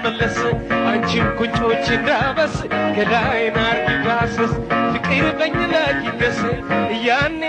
ስሚና መለስ አንቺን ቁንጮች እንዳበስ ገላይን አርጊ ባሰስ ፍቅር በኝ ላይ ይገስ ያኔ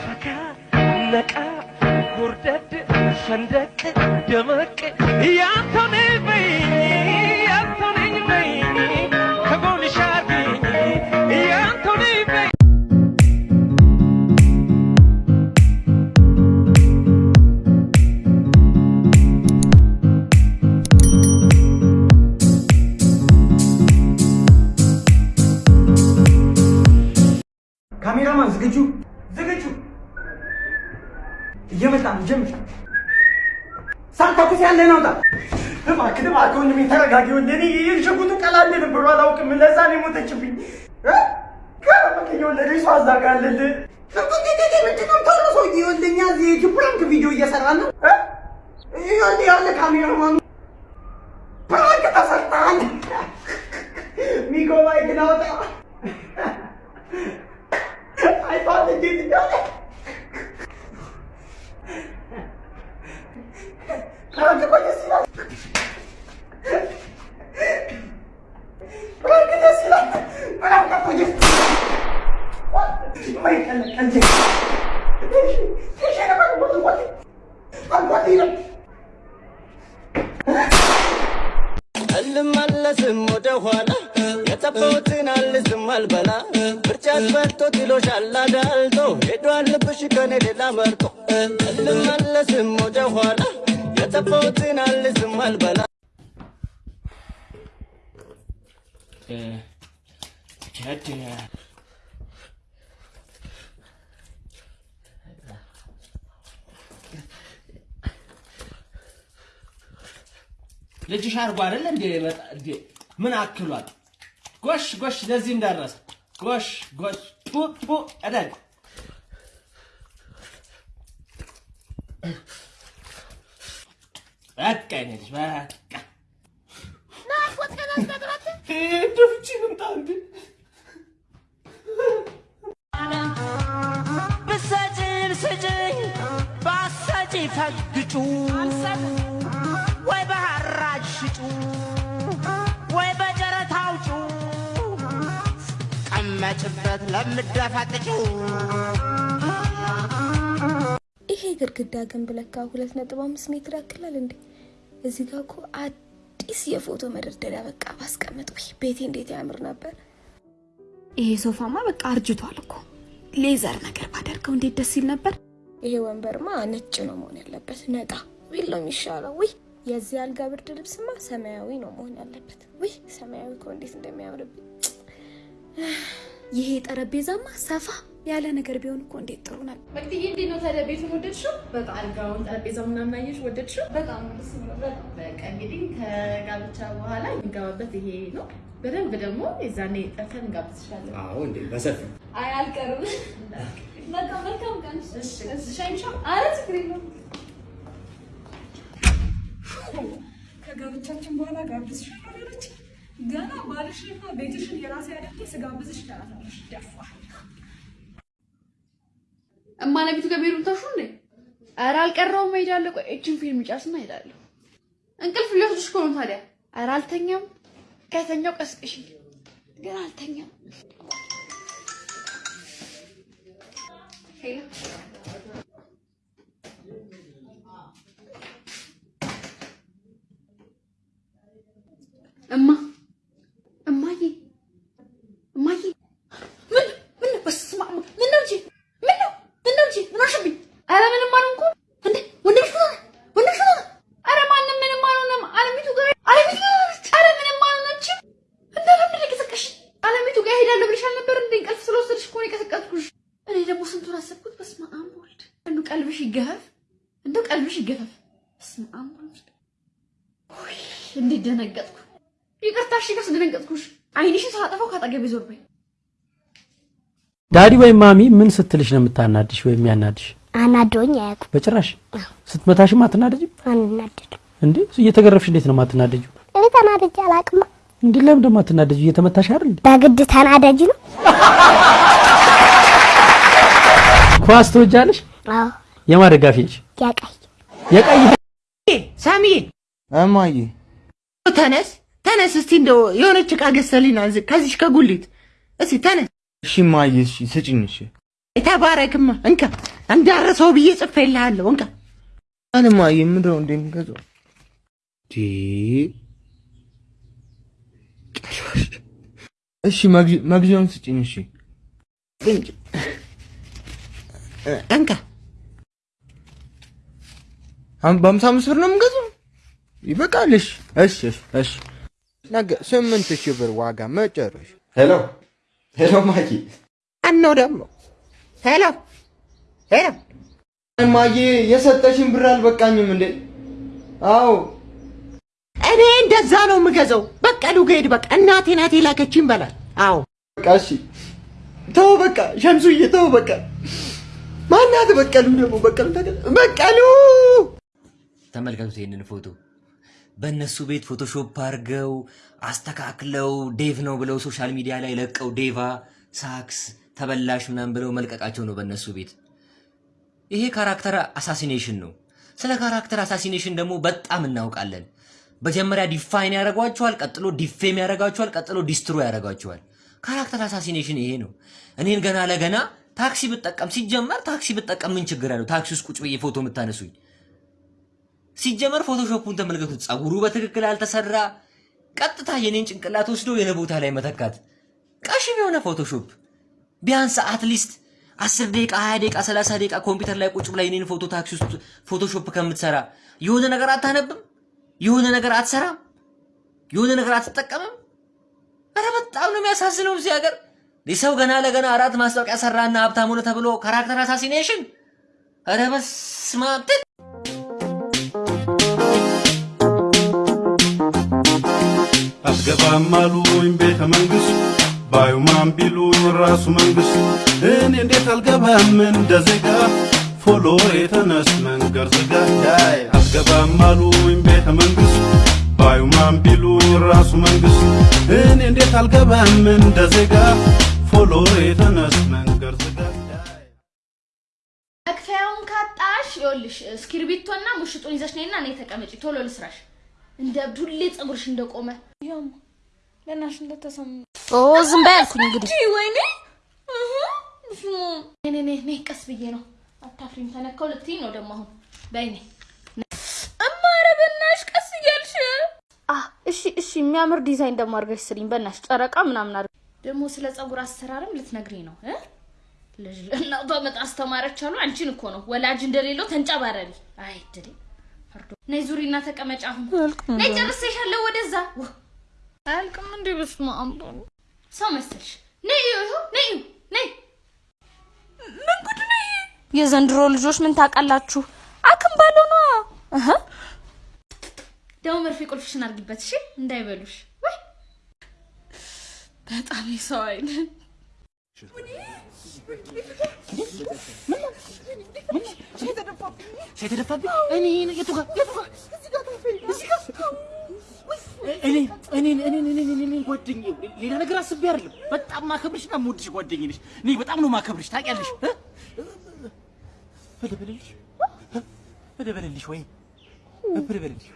ፈካ ነቃ ጎርደድ ፈንደቅ ደመቅ። ያንተው ነኝ በይ ያለ ናውጣ እባክህ እባክህ ወንድሜ ተረጋጊ። ወንድሜ እኔ ሽጉጡ ቀላል ነበር አላውቅም። ለዛ ነው የሞተችብኝ። ፕራንክ ቪዲዮ እየሰራ ነው? ያለ ካሜራማኑ ፕራንክ ተሰርተሃል? ሚጎ ማይክ ናውጣ አይቷል እንዴት እንዳለ prank እኮ ደስ ይላል። prank ደስ ይላል። prank እኮ ደስ ወይ ቀለ- ቀልድ። እሺ፣ ነበር ወጥ ወጥ አልኳት ይላል አልመለስም ወደ ኋላ የጠፋሁትን አልዝም አልበላ። ምርጫት በልቶ ጥሎሻል አዳልጦ ሄዷል ልብሽ ከኔ ሌላ መርጦ። አልመለስም ወደ ኋላ የጠፋሁትን አልዝም አልበላ። ልጅሽ አድርጎ አይደለ እንዴ? Głoś, głoś, lezim teraz. Głoś, głoś, pu, بو edel. هكا يا نجم هكا. نعرف وقت إيه أنت في تشيل بسجل سجل بعسجي فقجو وبهرج شجو ቀመጭበት ለምደፈጥጩ ይሄ ግድግዳ ግንብ ለካ ሁለት ነጥብ አምስት ሜትር ያክላል እንዴ! እዚህ ጋር እኮ አዲስ የፎቶ መደርደሪያ በቃ ባስቀምጥ ወይ ቤቴ እንዴት ያምር ነበር። ይሄ ሶፋማ በቃ አርጅቷል እኮ leather ነገር ባደርገው እንዴት ደስ ይል ነበር። ይሄ ወንበርማ ነጭ ነው መሆን ያለበት፣ ነጣ ቢል ነው የሚሻለው። ውይ የዚህ አልጋ ብርድ ልብስማ ሰማያዊ ነው መሆን ያለበት። ውይ ሰማያዊ እኮ እንዴት እንደሚያምርብኝ። ይሄ ጠረጴዛማ ሰፋ ያለ ነገር ቢሆን እኮ እንዴት ጥሩ ነበር። መቅድዬ እንዴት ነው ታዲያ ቤቱን ወደድሽው? በጣም አልጋውን፣ ጠረጴዛው ምናምን አየሽ ወደድሽው? በጣም ደስ ይላል። በቃ እንግዲህ ከጋብቻ በኋላ የሚገባበት ይሄ ነው። በደንብ ደግሞ የዛኔ ጠርተን እንጋብዝሻለን። አዎ እንዴ በሰፊ አይ አልቀርም። በቃ መልካም ቀን። ሻይንሻ አረ ችግር የለውም። ከጋብቻችን በኋላ ጋብዝሻለሁ አለች። ገና ባልሽንና ቤትሽን የራሴ አድርጌ ስጋብዝሽ ትላታለሽ። ደፋ እማነቢቱ ገቢሩ ታሹ እንዴ? ኧረ አልቀረውም፣ እሄዳለሁ። ቆይ እችን ፊልም ጨርስና እሄዳለሁ። እንቅልፍ ሊወስድሽ እኮ ነው ታዲያ። ኧረ አልተኛም። ከተኛው ቀስቅሽ። ግን አልተኛም። እማ እማዬ ምን ምን በስመ አብ ምን ነው እንጂ ምን ነው ምን ነው እንጂ ምን አልሽብኝ? ኧረ ምንም አልሆንኩም። እንዴ ወንድምሽ ምን ሆነ? ወንድምሽ ምን ሆነ? ኧረ ማንም ምንም አልሆነም። አለሚቱ ጋር አለሚቱ ጋር ኧረ ምንም አልሆነችም። እንደ ለምን የቀሰቀሽ? አለሚቱ ጋር ሄዳለሁ ብለሽ አልነበር እንዴ? እንቅልፍ ስለወሰድሽ እኮ ነው የቀሰቀስኩሽ። እኔ ደግሞ ስንቱን አሰብኩት። በስመ አብ ወልድ። እንደው ቀልብሽ ይገፈፍ፣ እንደው ቀልብሽ ይገፈፍ። በስመ አብ ወልድ። ውይ እንዴት ደነገጥኩ። ይቅርታ እሺ፣ ካስደነገጥኩሽ አይንሽን ሳላጠፋው ካጠገቤ ዞር በይ። ዳዲ ወይም ማሚ ምን ስትልሽ ነው የምታናድሽ ወይም ያናድሽ? አናዶኝ አያውቁም። በጭራሽ ስትመታሽም አትናደጅም? አንናደድም። እንዴ እየተገረፍሽ እንዴት ነው የማትናደጂው? እኔ ተናድጄ አላውቅም። እንዴ ለምን ደግሞ አትናደጂው? እየተመታሽ አይደል እንዴ? በግድ ተናዳጅ ነው። ኳስ ትወጃለሽ? አዎ የማን ደጋፊ ነሽ? ያቀይ የቀይ ሳሚዬ እማዬ ተነስ ተነስ፣ እስቲ እንደው የሆነች ዕቃ ገዝተህልኝ ና ከዚች ከጉሊት እስቲ ተነስ። እሺ እማዬ እሺ ስጭኝ እሺ። ተባረክማ፣ እንካ እንዳረሰው ብዬ ጽፌልሃለሁ። እንካ። አን እማዬ ምንድን ነው እንዴ የምገዛው? ዲ እሺ መግዣ- መግዣውን ስጭኝ እሺ። እንካ። በሀምሳ አምስት ብር ነው የምገዛው? ይበቃል እሺ እሺ እሺ እሺ። ነገ ስምንት ሺህ ብር ዋጋ መጨረሻ። ሄሎ ሄሎ ማዬ አነው ደግሞ ሄሎ ሄሎ እማዬ የሰጠሽን ብር አልበቃኝም እንዴ? አዎ። እኔ እንደዛ ነው የምገዛው። በቀሉ ገሄድ በቃ። እናቴ ናት የላከችኝ በላል። አዎ። በቃ እሺ። ተው በቃ ሸምሱዬ ተው በቃ። ማናት በቀሉ ደግሞ በቀሉ በቀሉ ተመልከቱት ይህንን ፎቶ በእነሱ ቤት ፎቶሾፕ አድርገው አስተካክለው ዴቭ ነው ብለው ሶሻል ሚዲያ ላይ ለቀው ዴቫ ሳክስ ተበላሽ ምናምን ብለው መልቀቃቸው ነው በእነሱ ቤት። ይሄ ካራክተር አሳሲኔሽን ነው። ስለ character assassination ደግሞ በጣም እናውቃለን። መጀመሪያ define ያደርጓቸዋል፣ ቀጥሎ defame ያደርጓቸዋል፣ ቀጥሎ destroy ያደርጓቸዋል። character assassination ይሄ ነው። እኔን ገና ለገና ታክሲ ብጠቀም ሲጀመር ታክሲ ብጠቀም ምን ችግር አለው? ታክሲ ውስጥ ቁጭ ብዬ ፎቶ የምታነሱኝ ሲጀመር ፎቶሾፑን ተመልከቱት። ጸጉሩ በትክክል አልተሰራ፣ ቀጥታ የኔን ጭንቅላት ወስዶ የኔ ቦታ ላይ መተካት። ቀሽም የሆነ Photoshop ቢያንስ at least አስር ደቂቃ ሀያ ደቂቃ ሰላሳ ደቂቃ ኮምፒውተር ላይ ቁጭ ብላ የኔን ፎቶ ታክሲ ውስጥ Photoshop ከምትሰራ የሆነ ነገር አታነብም? የሆነ ነገር አትሰራም? የሆነ ነገር አትጠቀምም? ኧረ በጣም ነው የሚያሳዝነው እዚህ ሀገር ሰው ገና ለገና አራት ማስታወቂያ ሰራና ሀብታም ሆነ ተብሎ character assassination። ኧረ በስመ አብ አትገባም አሉኝ ቤተ መንግስት? ባዩማን ቢሉኝ ራሱ መንግስት? እኔ እንዴት አልገባም? እንደ ዜጋ ፎሎ የተነስ መንገድ ዝጋ አትገባም አሉኝ ቤተ መንግስት? ባዩማን ቢሉኝ ራሱ መንግስት? እኔ እንዴት አልገባም? እንደ ዜጋ ፎሎ የተነስ መንገድ ዝጋ መክፈያውን ካጣሽ ይኸውልሽ እስክሪብቶና ሙሽጡን ይዘሽ ነይና እኔ ተቀመጪ ቶሎ ልስራሽ። እንደ እብድ ሁሌ ፀጉርሽ እንደቆመ። ያማ ለናሽ እንደተሰማ። ኦ ዝም በይ አልኩኝ እንግዲህ። ወይኔ! እህ እሱ እኔ እኔ እኔ ቀስ ብዬ ነው። አታፍሪም። ተነካው ልትይኝ ነው ደግሞ አሁን። በይ ነይ እማ ኧረ በእናትሽ ቀስ እያልሽ። አ እሺ እሺ፣ የሚያምር ዲዛይን ደግሞ አድርገሽ ስሪኝ በእናትሽ፣ ጨረቃ ምናምን አድርገሽ። ደግሞ ስለ ፀጉር አሰራርም ልትነግሪኝ ነው? እ? ልጅ ለእናቷ መጣ አስተማረች አሉ። አንቺን እኮ ነው። ወላጅ እንደሌለው ተንጨባረሪ። አይ ድሬ ፈርዶ ነይ ዙሪና ተቀመጭ። አሁን ነይ ጨርሰሻለሁ። ወደዛ ው አያልቅም እንዴ? በስመ አብ ሰው መሰልሽ። ነይ ነይ ነይ ምን ጉድ ነው? የዘንድሮ ልጆች ምን ታውቃላችሁ? አክም ባለው ነው። እህ ደግሞ መርፌ ቁልፍሽን አድርጊበት እሺ፣ እንዳይበሉሽ። ወይ በጣም የሰው አይነት የተደፋብኝ እኔ የቱ ጓደኛዬ ሌላ ነገር አስቤ አይደለም። በጣም ማከብርሽ እና የምወድሽ ጓደኛዬ ነሽ። እኔ በጣም ነው ማከብርሽ ታውቂያለሽ።? በደበለልሽ? በደበለልሽ ወይ በደበለልሽ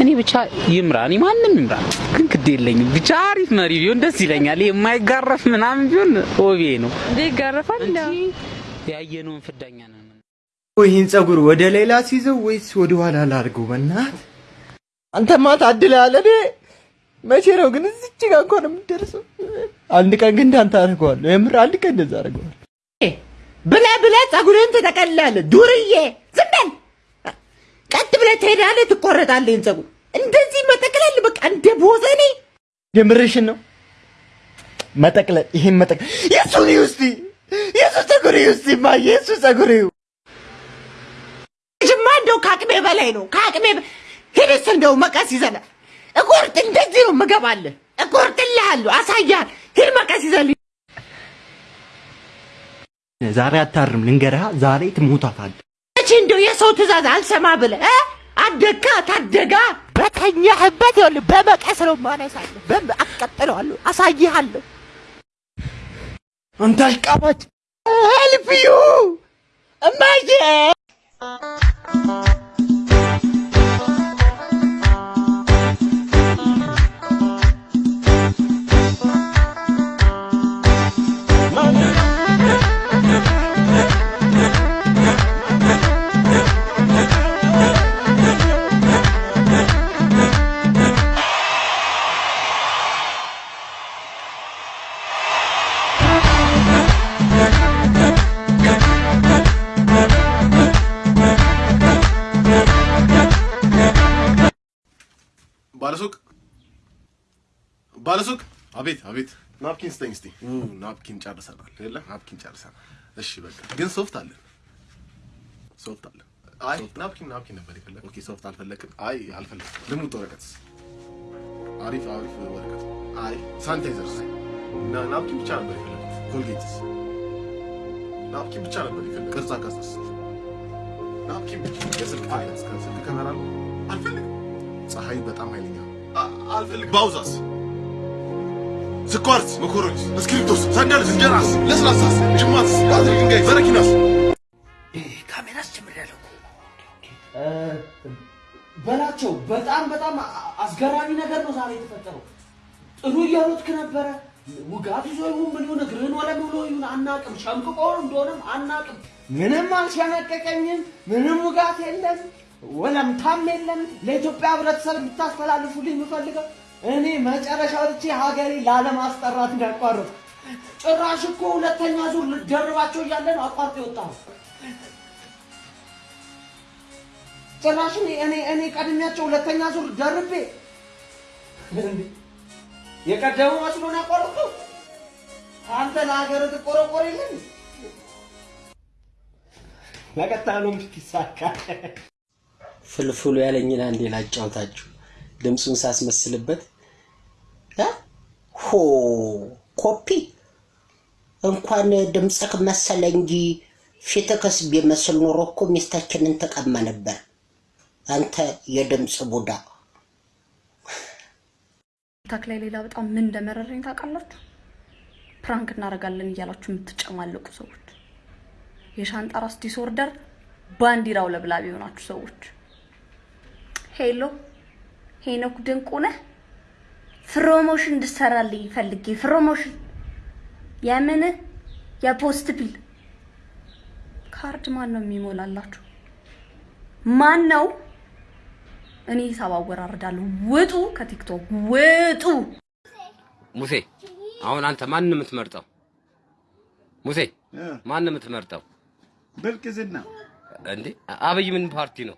እኔ ብቻ ይምራ፣ እኔ ማንም ይምራ፣ ግን ግድ የለኝም። ብቻ አሪፍ መሪ ቢሆን ደስ ይለኛል። ይሄ የማይጋረፍ ምናምን ቢሆን ሆቤ ነው። እንዴ ይጋረፋል? ያየነውን ፍዳኛ ነን። ይህን ጸጉር ወደ ሌላ ሲይዘው ወይስ ወደ ኋላ ላድርገው? በእናት አንተማ ታድለሃል። እኔ መቼ ነው ግን እዚች ጋር እንኳን የምትደርሰው? አንድ ቀን ግን እንዳንተ አድርገዋለሁ። የምር አንድ ቀን እንደዛ አድርገዋለሁ። ብለህ ብለህ ፀጉርህን ትጠቀልላለህ። ዱርዬ ዝም በል። ቀጥ ብለህ ትሄዳለህ፣ ትቆረጣለህ። ፀጉር እንደዚህ መጠቅለል በቃ እንደ ቦዘኔ የምርሽን ነው? መጠቅለል ይሄን መጠቅለል የሱን ውስጥ የሱ ጸጉር ውስጥ ማየ የሱ ጸጉር ጅማ እንደው ከአቅሜ በላይ ነው። ከአቅሜ በ- ሂድስ እንደው መቀስ ይዘናል። እቆርጥ እንደዚህ ነው ምገባለህ። እቆርጥልሃለሁ፣ አሳያል። ሂድ መቀስ ይዘልኝ። ዛሬ አታርም፣ ልንገርህ፣ ዛሬ ትሞታታለህ። እንደው የሰው ትእዛዝ አልሰማ ብለህ እ? አደግካ ታደጋ በተኛህበት ይኸውልህ በመቀስ ነው የማነሳለሁ። በም- አስቀጥለዋለሁ፣ አሳይሃለሁ። አንተ አሽቃባጭ ሄልፕዩ እማዬ ባለሱቅ፣ አቤት አቤት፣ napkin ስጠኝ እስቲ። napkin ጨርሰናል የለ napkin ጨርሰናል። እሺ በቃ ግን ሶፍት አለን፣ ሶፍት አለን። አይ napkin napkin ነበር የፈለግ። okay ሶፍት አልፈለግም። አይ አልፈለግም። ልሙጥ ወረቀት፣ አሪፍ አሪፍ ወረቀት። አይ ሳኒታይዘርስ፣ ና napkin ብቻ ነበር የፈለግኩት። Colgate ስ፣ napkin ብቻ ነበር የፈለግኩት። ቅርጻ ቅርጽስ፣ napkin ብቻ። የስልክ ከስልክ ካሜራ አልፈልግም። ፀሐይ በጣም ኃይለኛ አልፈልግም። ባውዛስ፣ ስኳርስ፣ መኮሮኒስ፣ እስክሪብቶስ፣ ሳንዳልስ፣ እንጀራስ፣ ለስላሳስ፣ ጅማትስ፣ ባትሪ ድንጋይ፣ በረኪናስ ካሜራስ ጀምሬያለሁ በላቸው በጣም በጣም አስገራሚ ነገር ነው ዛሬ የተፈጠረው። ጥሩ እየሮጥክ ነበረ። ውጋት ይዞ ይሁን ምን ይሁን እግርህን ወለም ብሎ ይሁን አናቅም። ሸምቅቆ እንደሆነም አናቅም። ምንም አልሸነቀቀኝም። ምንም ውጋት የለም፣ ወለምታም የለም። ለኢትዮጵያ ሕብረተሰብ እንድታስተላልፉልኝ የምፈልገው እኔ መጨረሻ ወጥቼ ሀገሬ ላለማስጠራት እንዳቋረጥ ጭራሽ እኮ ሁለተኛ ዙር ልደርባቸው እያለ ነው አቋርጦ የወጣው። ጭራሽ እኔ እኔ ቀድሜያቸው ሁለተኛ ዙር ደርቤ! የቀደሙ መስሎ ነው ያቋረጥኩ። አንተ ለሀገር ትቆረቆር የለን ለቀጣሉ ይሳካ። ፍልፍሉ ያለኝን አንዴ ላጫውታችሁ። ድምፁን ሳስመስልበት? ሆ ኮፒ እንኳን ድምፅህ መሰለ እንጂ ፊትህ ቢመስል ኖሮ እኮ ሚስታችንን ተቀማ ነበር። አንተ የድምፅ ቡዳ። ታክ ላይ ሌላ በጣም ምን እንደመረረኝ ታውቃላችሁ? ፕራንክ እናደርጋለን እያላችሁ የምትጨማለቁ ሰዎች፣ የሻንጣ ራስ ዲስኦርደር ባንዲራው ለብላቢ የሆናችሁ ሰዎች፣ ሄሎ ሄኖክ ድንቁ ነህ? ፕሮሞሽን እንድሰራልኝ ፈልጌ ፕሮሞሽን የምን የፖስት ቢል ካርድ ማን ነው የሚሞላላችሁ? ማን ነው? እኔ ሂሳብ አወራርዳለሁ። ውጡ ከቲክቶክ ውጡ። ሙሴ አሁን አንተ ማን ነው የምትመርጠው? ሙሴ ማን ነው የምትመርጠው? ብልቅዝና እንዴ አብይ ምን ፓርቲ ነው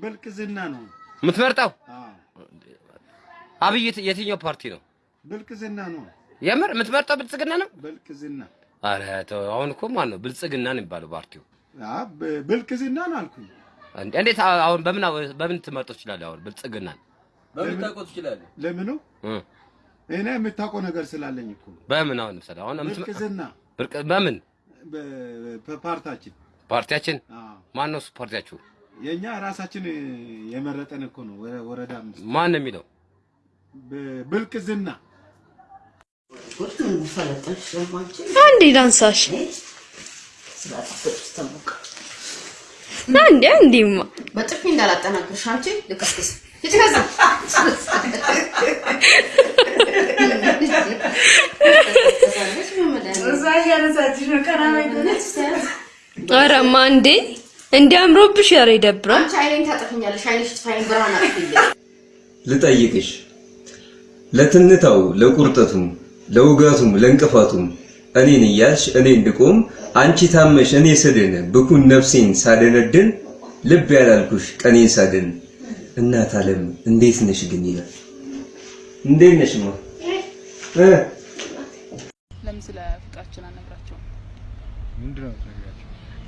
ብልቅዝና ነው። የምትመርጠው? አብይ የት- የትኛው ፓርቲ ነው? ብልቅዝና ነው። የምር የምትመርጠው ብልጽግና ነው? ብልቅዝና አረ ተው፣ አሁን እኮ ማን ነው ብልጽግና ነው የሚባለው ፓርቲው? አ ብ- ብልቅዝና ነው አልኩኝ። እንዴ- እንዴት አሁን በምን በምን ትመርጠው ትችላለህ? አሁን ብልጽግናን በምን ታውቀው ትችላለህ? ለምኑ? እኔ የምታውቀው ነገር ስላለኝ እኮ በምን አሁን ምሳሌ አሁን ብርቅ- በምን በ- በፓርታችን ፓርቲያችን አዎ። ማን ነው እሱ ፓርቲያችሁ? የኛ ራሳችን የመረጠን እኮ ነው። ወረ- ወረዳ አምስት ማን ነው የሚለው? ብልቅዝና አንዴ ዳንሳሽ አንዴ አንዴማ። በጥፊ እንዳላጠናግርሽ አንቺ ልክስክስ ቀና አረማ እንዴ እንዲ አምሮብሽ ኧረ ይደብራል። አንቺ አይኔን ታጠፊኛለሽ። አይንሽ ጥፋይን ብርሃን አጥፊልኝ። ልጠይቅሽ ለትንታው ለቁርጠቱም ለውጋቱም ለእንቅፋቱም እኔን እያልሽ እኔ እንድቆም አንቺ ታመሽ እኔ ስድን ብኩን ነፍሴን ሳደነድን ልብ ያላልኩሽ ቀኔን ሳድን እናት ዓለም እንዴት ነሽ ግን ይላል። እንዴት ነሽማ? እ ለምን ስለ ፍቅራችን አልነግራቸውም? ምንድነው?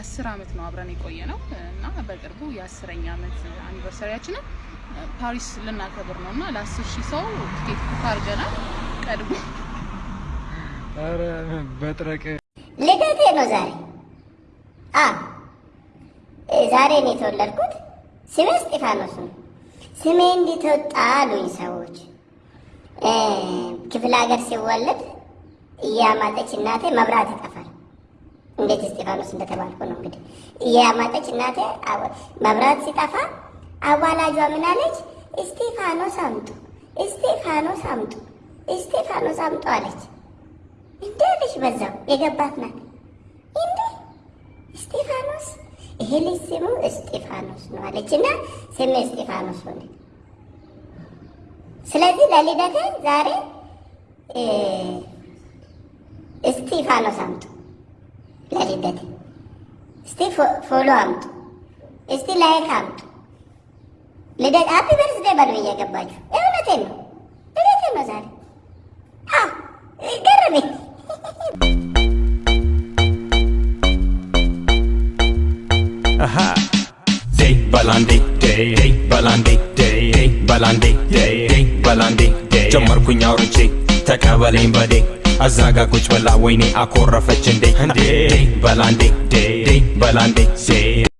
አስር አመት ነው አብረን የቆየ ነው እና በቅርቡ የአስረኛ አመት አኒቨርሰሪያችንን ፓሪስ ልናከብር ነው እና ለአስር ሺህ ሰው ቲኬት ቡክ አድርገናል። ቀድሞ ኧረ በጥረቅ ልደቴ ነው ዛሬ። አ ዛሬ ነው የተወለድኩት። ስሜ እስጢፋኖስ ነው። ስሜ እንዴት ወጣ አሉኝ ሰዎች። እ፣ ክፍለ ሀገር ሲወለድ እያማጠች እናቴ መብራት ይጠፋል። እንዴት እስጢፋኖስ እንደተባልኩ ነው እንግዲህ። እያማጠች እናቴ መብራት ሲጠፋ አዋላጇ ምን አለች? እስጢፋኖስ አምጡ፣ እስጢፋኖስ አምጡ፣ እስጢፋኖስ አምጡ አለች። እንዴ ልጅ በዛው የገባት ናት። እንዴ እስጢፋኖስ ይሄ ልጅ ስሙ እስጢፋኖስ ነው አለች እና ስሜ እስጢፋኖስ ሆነ። ስለዚህ ለልደቴ ዛሬ እስጢፋኖስ አምጡ ለልደቴ። እስቲ fo- follow አምጡ፣ እስቲ like አምጡ። ልደት happy birthday በሉ እየገባችሁ። እውነቴን ነው፣ ልደቴን ነው ዛሬ። ገረመኝ። ጀመርኩኝ አውርቼ ተቀበለኝ በዴ አዛጋ ቁጭ ብላ ወይኔ አኮረፈች እንዴ እንዴ በላንዴ ዴ ዴ በላንዴ ዴ